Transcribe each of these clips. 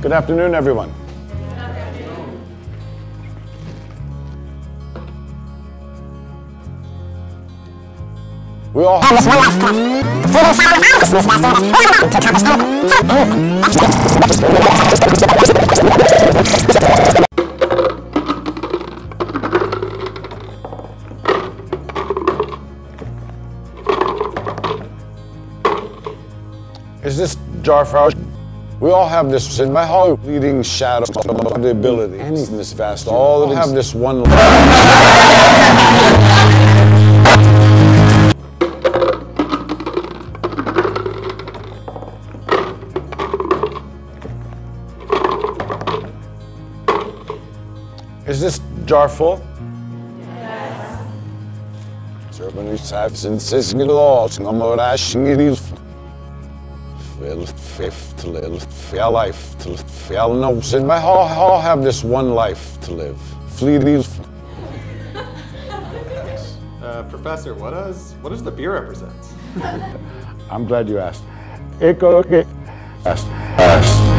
Good afternoon, everyone. We all have this one life to live. Freedom, silence, consciousness, that's all that's to accomplish anything. Is this Jarfar? We all have this in my heart, leading shadow of the ability. in this vast, all of have this one. Is this jar full? Yes. Servant who says in says Well, fifth to live, fair life to live, fair nose. And I all, all have this one life to live. Fleeting. Uh, professor, what does what does the beer represent? I'm glad you asked. Echo, okay. Asked. Asked.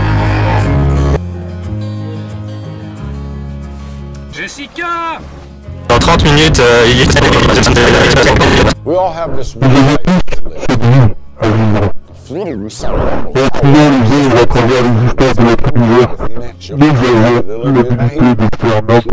Jessica Dans 30 minutes, euh, il est... We all have this one life to live. En trouvant les l'usine et la traverse l'existence de la prière, nous avons l'habilité de faire notre